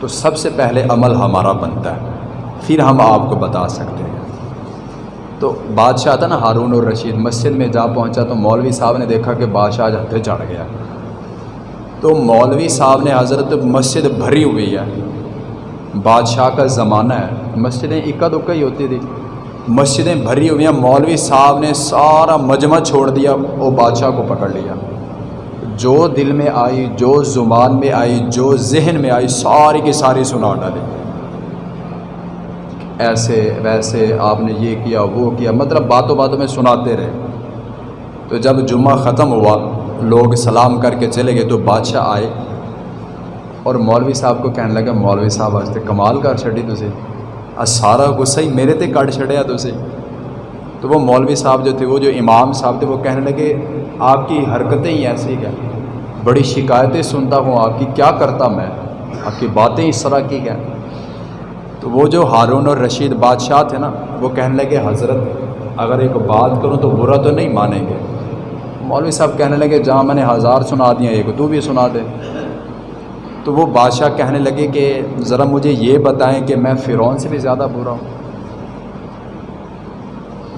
[SPEAKER 1] تو سب سے پہلے عمل ہمارا بنتا ہے، پھر ہم آپ کو بتا سکتے ہیں۔ تو بادشاہ تھا نا ہارون اور رشید، مسجد میں جا پہنچا تو مولوی صاحب نے دیکھا کہ بادشاہ آج ہتھے چڑھ گیا۔ تو مولوی صاحب نے حضرت مسجد بھری ہوئی ہے۔ بادشاہ کا زمانہ ہے۔ مسجدیں اکا دکا ہی ہوتی تھی۔ مسجدیں بھری ہوئی ہیں۔ مولوی صاحب نے سارا مجمع چھوڑ دیا۔ وہ بادشاہ کو پکڑ لیا۔ جو دل میں آئی، جو زبان میں آئی، جو ذہن میں آئی، ساری کی ساری سنا ڈالی۔ ایسے ویسے آپ نے یہ کیا، وہ کیا۔ مطلب باتوں باتوں میں سناتے رہے۔ تو جب جمعہ ختم ہوا، لوگ سلام کر کے چلے گئے تو بادشاہ آئے۔ اور مولوی صاحب کو کہنے لگا، مولوی صاحب، آج کمال کر چڑی تُسے آج سارا غصہ ہی میرے تے کٹ چڑھیا تُسے تو وہ مولوی صاحب جو تھے، وہ جو امام صاحب تھے، وہ کہنے لگے، آپ کی حرکتیں ہی ایسی کیا بڑی شکایتیں سنتا ہوں آپ کی، کیا کرتا میں؟ آپ کی باتیں اس طرح کی کیا تو وہ جو ہارون اور رشید بادشاہ تھے نا، وہ کہنے لگے، حضرت، اگر ایک بات کروں تو برا تو نہیں مانیں گے۔ مولوی صاحب کہنے لگے، جہاں میں نے ہزار سنا دیا، ایک تو بھی سنا دے۔ تو وہ بادشاہ کہنے لگے کہ ذرا مجھے یہ بتائیں کہ میں فرعون سے بھی زیادہ برا ہوں۔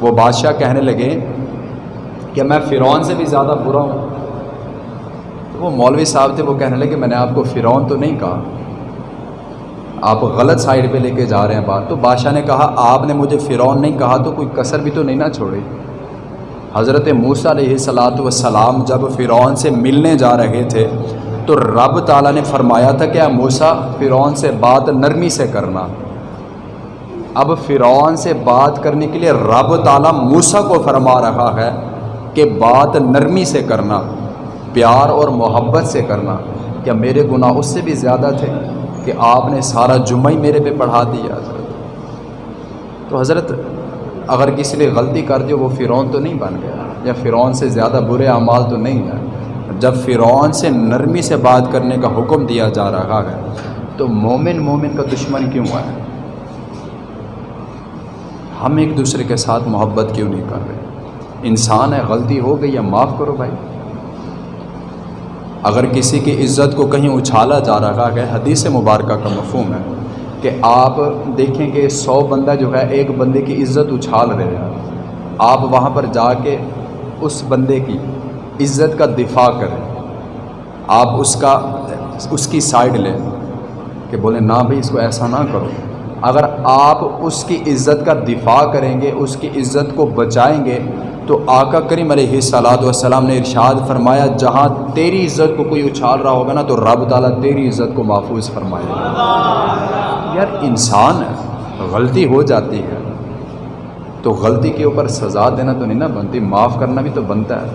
[SPEAKER 1] وہ بادشاہ کہنے لگے کہ میں فرعون سے بھی زیادہ برا ہوں۔ تو وہ مولوی صاحب تھے، وہ کہنے لگے میں نے آپ کو فرعون تو نہیں کہا۔ آپ غلط سائڈ پہ لے کے جا رہے ہیں بات۔ تو بادشاہ نے کہا، آپ نے مجھے فرعون نہیں کہا تو کوئی کثر بھی تو نہیں نہ چھوڑی۔ حضرت موسیٰ علیہ صلاۃ والسلام جب فرعون سے ملنے جا رہے تھے تو رب تعالیٰ نے فرمایا تھا کہ موسیٰ، فرعون سے بات نرمی سے کرنا۔ اب فرعون سے بات کرنے کے لیے رب تعالیٰ موسیٰ کو فرما رہا ہے کہ بات نرمی سے کرنا، پیار اور محبت سے کرنا۔ کیا میرے گناہ اس سے بھی زیادہ تھے کہ آپ نے سارا جمعہ ہی میرے پہ پڑھا دیا؟ حضرت تو حضرت، اگر کسی نے غلطی کر دی، وہ فرعون تو نہیں بن گیا، یا فرعون سے زیادہ برے اعمال تو نہیں ہے جب فرعون سے نرمی سے بات کرنے کا حکم دیا جا رہا ہے، تو مومن مومن کا دشمن کیوں ہے ہم ایک دوسرے کے ساتھ محبت کیوں نہیں کر رہے؟ انسان ہے، غلطی ہو گئی یا معاف کرو بھائی؟ اگر کسی کی عزت کو کہیں اچھالا جا رہا ہے، حدیث مبارکہ کا مفہوم ہے کہ آپ دیکھیں کہ سو بندہ جو ہے، ایک بندے کی عزت اچھال رہے ہیں۔ آپ وہاں پر جا کے اس بندے کی عزت کا دفاع کریں۔ آپ اس کا، اس کی سائڈ لیں کہ بولیں، نہ بھائی، اس کو ایسا نہ کرو۔ اگر آپ اس کی عزت کا دفاع کریں گے، اس کی عزت کو بچائیں گے، تو آقا کریم علیہ صلاحت والسلام نے ارشاد فرمایا، جہاں تیری عزت کو کوئی اچھال رہا ہوگا نا، تو رب تعالیٰ تیری عزت کو محفوظ فرمائے گا۔ یار، انسان ہے غلطی ہو جاتی ہے، تو غلطی کے اوپر سزا دینا تو نہیں نا بنتی، معاف کرنا بھی تو بنتا ہے۔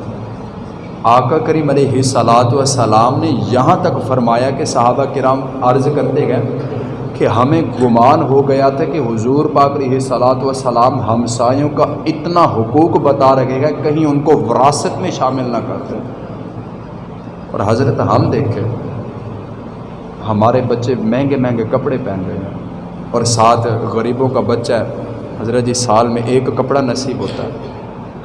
[SPEAKER 1] آقا کریم علیہ صلاحت والسلام نے یہاں تک فرمایا کہ صحابہ کرام عرض کرتے گئے کہ ہمیں گمان ہو گیا تھا کہ حضور پاک علیہ صلاۃ وسلام ہمسایوں کا اتنا حقوق بتا رکھے گا کہیں ان کو وراثت میں شامل نہ کرتے اور حضرت ہم دیکھیں، ہمارے بچے مہنگے مہنگے کپڑے پہن رہے ہیں اور ساتھ غریبوں کا بچہ ہے، حضرت جی سال میں ایک کپڑا نصیب ہوتا ہے۔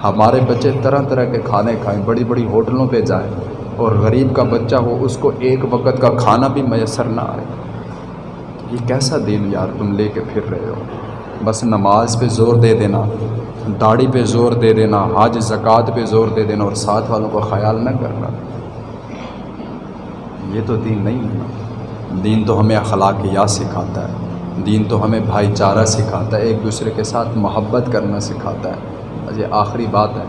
[SPEAKER 1] ہمارے بچے طرح طرح کے کھانے کھائیں، بڑی بڑی ہوٹلوں پہ جائیں اور غریب کا بچہ ہو، اس کو ایک وقت کا کھانا بھی میسر نہ آئے۔ یہ کیسا دین یار تم لے کے پھر رہے ہو؟ بس نماز پہ زور دے دینا، داڑھی پہ زور دے دینا حاج زکوٰۃ پہ زور دے دینا اور ساتھ والوں کو خیال نہ کرنا۔ یہ تو دین نہیں ہے دین تو ہمیں اخلاقیات سکھاتا ہے۔ دین تو ہمیں بھائی چارہ سکھاتا ہے، ایک دوسرے کے ساتھ محبت کرنا سکھاتا ہے۔ یہ آخری بات ہے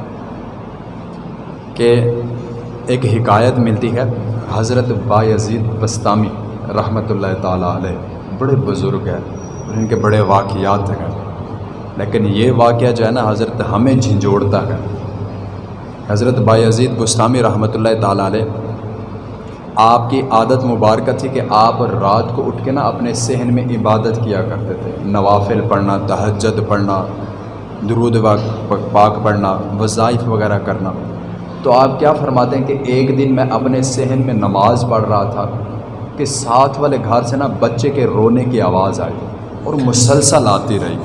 [SPEAKER 1] کہ ایک حکایت ملتی ہے، حضرت با یزید بستامی رحمۃ اللہ تعالیٰ علیہ، بڑے بزرگ ہیں اور ان کے بڑے واقعات ہیں۔ لیکن یہ واقعہ جو ہے نا، حضرت ہمیں جھنجھوڑتا ہے۔ حضرت عزید گستامی رحمۃ اللہ تعالیٰ علیہ، آپ کی عادت مبارکہ تھی کہ آپ رات کو اٹھ کے نا اپنے صحن میں عبادت کیا کرتے تھے۔ نوافل پڑھنا، تہجد پڑھنا درود پاک پڑھنا، وظائف وغیرہ کرنا۔ تو آپ کیا فرماتے ہیں کہ ایک دن میں اپنے صحن میں نماز پڑھ رہا تھا کہ ساتھ والے گھر سے نا بچے کے رونے کی آواز آئی اور مسلسل آتی رہی۔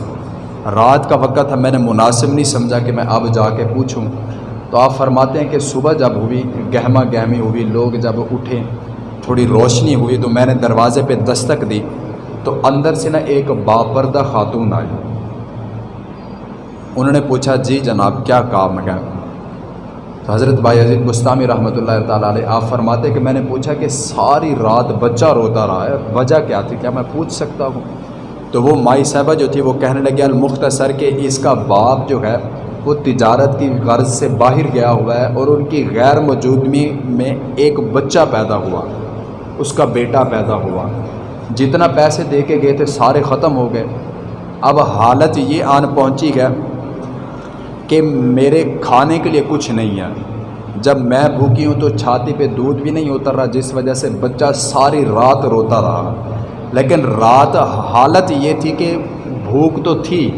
[SPEAKER 1] رات کا وقت ہے میں نے مناسب نہیں سمجھا کہ میں اب جا کے پوچھوں۔ تو آپ فرماتے ہیں کہ صبح جب ہوئی، گہما گہمی ہوئی، لوگ جب اٹھے، تھوڑی روشنی ہوئی تو میں نے دروازے پہ دستک دی تو اندر سے نا ایک باپردہ خاتون آئی۔ انہوں نے پوچھا جی جناب، کیا کام ہے؟ تو حضرت بھائی عزیز گستامی رحمۃ اللہ تعالیٰ علیہ، آپ فرماتے کہ میں نے پوچھا کہ ساری رات بچہ روتا رہا ہے، وجہ کیا تھی؟ کیا میں پوچھ سکتا ہوں؟ تو وہ مائی صاحبہ جو تھی، وہ کہنے لگے، المختصر کہ اس کا باپ جو ہے، وہ تجارت کی غرض سے باہر گیا ہوا ہے اور ان کی غیر موجودگی میں ایک بچہ پیدا ہوا، اس کا بیٹا پیدا ہوا۔ جتنا پیسے دے کے گئے تھے، سارے ختم ہو گئے۔ اب حالت یہ آن پہنچی ہے کہ میرے کھانے کے لیے کچھ نہیں ہے۔ جب میں بھوکی ہوں تو چھاتی پہ دودھ بھی نہیں اتر رہا، جس وجہ سے بچہ ساری رات روتا رہا۔ لیکن رات حالت یہ تھی کہ بھوک تو تھی،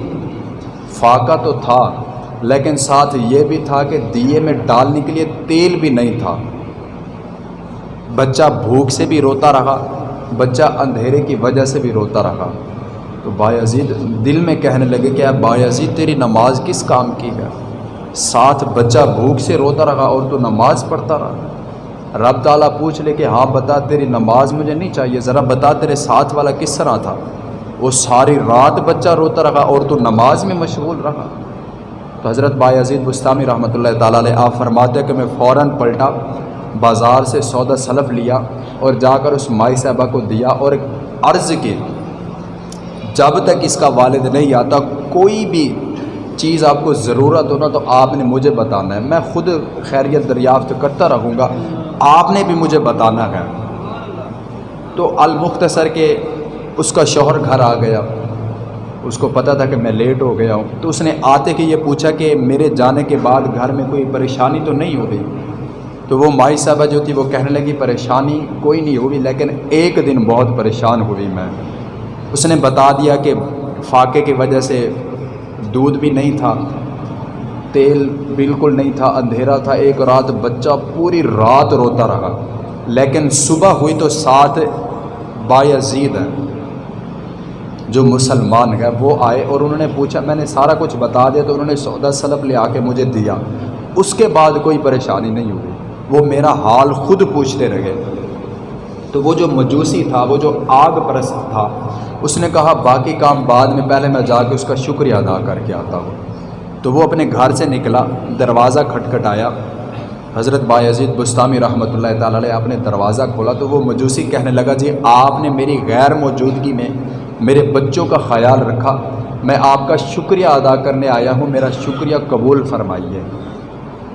[SPEAKER 1] فاقہ تو تھا، لیکن ساتھ یہ بھی تھا کہ دیے میں ڈالنے کے لیے تیل بھی نہیں تھا۔ بچہ بھوک سے بھی روتا رہا، بچہ اندھیرے کی وجہ سے بھی روتا رہا۔ تو باعزید دل میں کہنے لگے کہ اب باعزید تیری نماز کس کام کی ہے؟ ساتھ بچہ بھوک سے روتا رہا اور تو نماز پڑھتا رہا۔ رب تعالیٰ پوچھ لے کہ ہاں بتا تیری نماز مجھے نہیں چاہیے، ذرا بتا تیرے ساتھ والا کس طرح تھا؟ وہ ساری رات بچہ روتا رہا اور تو نماز میں مشغول رہا۔ تو حضرت بائی عزیز بستانی رحمۃ اللہ تعالیٰ علیہ، آپ فرماتے کہ میں فوراً پلٹا، بازار سے سودا سلف لیا اور جا کر اس مائی صاحبہ کو دیا اور عرض کی۔ جب تک اس کا والد نہیں آتا، کوئی بھی چیز آپ کو ضرورت ہو نا تو آپ نے مجھے بتانا ہے۔ میں خود خیریت دریافت کرتا رہوں گا۔ آپ نے بھی مجھے بتانا ہے۔ تو المختصر کے اس کا شوہر گھر آ گیا۔ اس کو پتہ تھا کہ میں لیٹ ہو گیا ہوں۔ تو اس نے آتے کہ یہ پوچھا کہ میرے جانے کے بعد گھر میں کوئی پریشانی تو نہیں ہو گئی؟ تو وہ مائی صاحبہ جو تھی وہ کہنے لگی، پریشانی کوئی نہیں ہوئی لیکن ایک دن بہت پریشان ہوئی میں۔ اس نے بتا دیا کہ فاقے کی وجہ سے دودھ بھی نہیں تھا، تیل بالکل نہیں تھا، اندھیرا تھا، ایک رات بچہ پوری رات روتا رہا۔ لیکن صبح ہوئی تو ساتھ باعزید ہے جو مسلمان ہے وہ آئے اور انہوں نے پوچھا، میں نے سارا کچھ بتا دیا تو انہوں نے سودا سلب لے آ کے مجھے دیا۔ اس کے بعد کوئی پریشانی نہیں ہوئی۔ وہ میرا حال خود پوچھتے رہے۔ تو وہ جو مجوسی تھا، وہ جو آگ پرست تھا اس نے کہا، باقی کام بعد میں پہلے میں جا کے اس کا شکریہ ادا کر کے آتا ہوں. تو وہ اپنے گھر سے نکلا، دروازہ کھٹکھٹایا۔ حضرت باعزید بستانی رحمۃ اللہ تعالیٰ علیہ آپ نے دروازہ کھولا تو وہ مجوسی کہنے لگا جی آپ نے میری غیر موجودگی میں میرے بچوں کا خیال رکھا، میں آپ کا شکریہ ادا کرنے آیا ہوں، میرا شکریہ قبول فرمائیے۔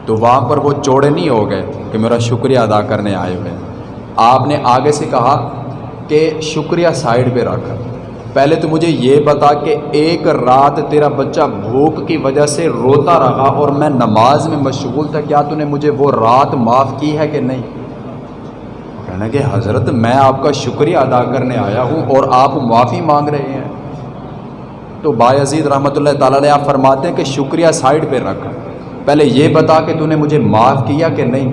[SPEAKER 1] تو وہاں پر وہ چوڑے نہیں ہو گئے کہ میرا شکریہ ادا کرنے آئے ہوئے۔ آپ نے آگے سے کہا کہ شکریہ سائڈ پہ رکھ۔ پہلے تو مجھے یہ بتا کہ ایک رات تیرا بچہ بھوک کی وجہ سے روتا رہا اور میں نماز میں مشغول تھا، کیا تو نے مجھے وہ رات معاف کی ہے کہ نہیں؟ کہنا کہ حضرت، میں آپ کا شکریہ ادا کرنے آیا ہوں اور آپ معافی مانگ رہے ہیں۔ تو باعزید رحمۃ اللہ تعالیٰ علیہ، آپ فرماتے ہیں کہ شکریہ سائڈ پہ رکھ۔ پہلے یہ بتا کہ تو نے مجھے معاف کیا کہ نہیں؟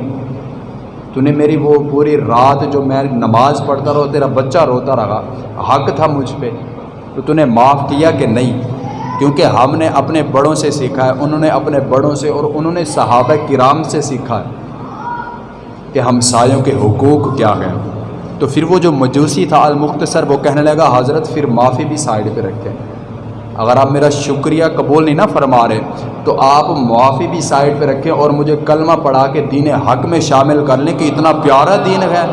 [SPEAKER 1] تو نے میری وہ پوری رات جو میں نماز پڑھتا رہا تیرا بچہ روتا رہا، حق تھا مجھ پہ۔ تو تو نے معاف کیا کہ نہیں؟ کیونکہ ہم نے اپنے بڑوں سے سیکھا ہے، انہوں نے اپنے بڑوں سے اور انہوں نے صحابہ کرام سے سیکھا ہے کہ ہم سایوں کے حقوق کیا ہیں۔ تو پھر وہ جو مجوسی تھا، المختصر، وہ کہنے لگا، حضرت پھر معافی بھی سائڈ پہ رکھیں اگر آپ میرا شکریہ قبول نہیں نہ فرما رہے، تو آپ معافی بھی سائڈ پہ رکھیں اور مجھے کلمہ پڑھا کے دین حق میں شامل کر لیں کہ اتنا پیارا دین ہے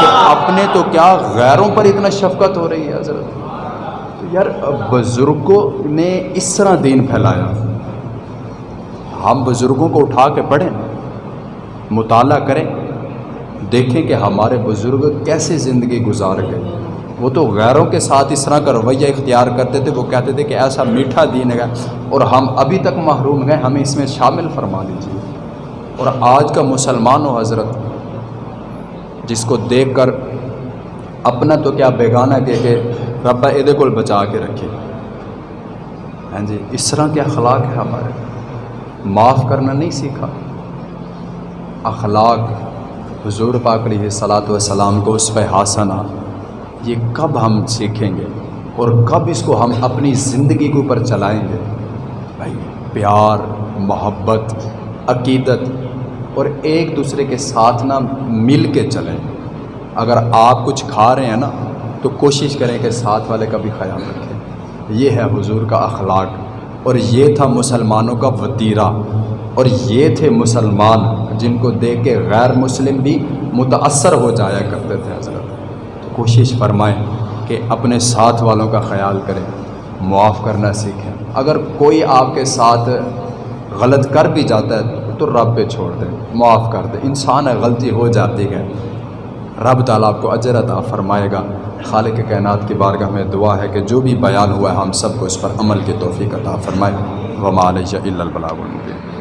[SPEAKER 1] کہ اپنے تو کیا غیروں پر اتنا شفقت ہو رہی ہے حضرت؟ تو یار، بزرگوں نے اس طرح دین پھیلایا۔ ہم بزرگوں کو اٹھا کے پڑھیں، مطالعہ کریں، دیکھیں کہ ہمارے بزرگ کیسے زندگی گزار گئے۔ وہ تو غیروں کے ساتھ اس طرح کا رویہ اختیار کرتے تھے، وہ کہتے تھے کہ ایسا میٹھا دین ہے اور ہم ابھی تک محروم گئے ہمیں اس میں شامل فرما لیجیے اور آج کا مسلمان و حضرت، جس کو دیکھ کر اپنا تو کیا بیگانہ کہ کہ ربا عید کو بچا کے رکھے۔ ہاں جی اس طرح کے اخلاق ہے ہمارے۔ معاف کرنا نہیں سیکھا۔ اخلاق، حضور پاکڑی ہے صلاۃ وسلام کو اس پہ حاصنا یہ کب ہم سیکھیں گے اور کب اس کو ہم اپنی زندگی کے اوپر چلائیں گے؟ بھائی، پیار، محبت، عقیدت اور ایک دوسرے کے ساتھ نہ مل کے چلیں۔ اگر آپ کچھ کھا رہے ہیں نا، تو کوشش کریں کہ ساتھ والے کا بھی خیال رکھیں۔ یہ ہے حضور کا اخلاق اور یہ تھا مسلمانوں کا وطیرہ اور یہ تھے مسلمان جن کو دیکھ کے غیر مسلم بھی متاثر ہو جایا کرتے تھے۔ حضرت کوشش فرمائیں کہ اپنے ساتھ والوں کا خیال کریں معاف کرنا سیکھیں اگر کوئی آپ کے ساتھ غلط کر بھی جاتا ہے، تو رب پہ چھوڑ دیں معاف کر دیں انسان ہے، غلطی ہو جاتی ہے۔ رب تعالیٰ آپ کو اجر عطا فرمائے گا۔ خالق کائنات کی بارگاہ میں دعا ہے کہ جو بھی بیان ہوا ہے، ہم سب کو اس پر عمل کی توفیق عطا فرمائے۔ وما علیہ البلاغ المبین۔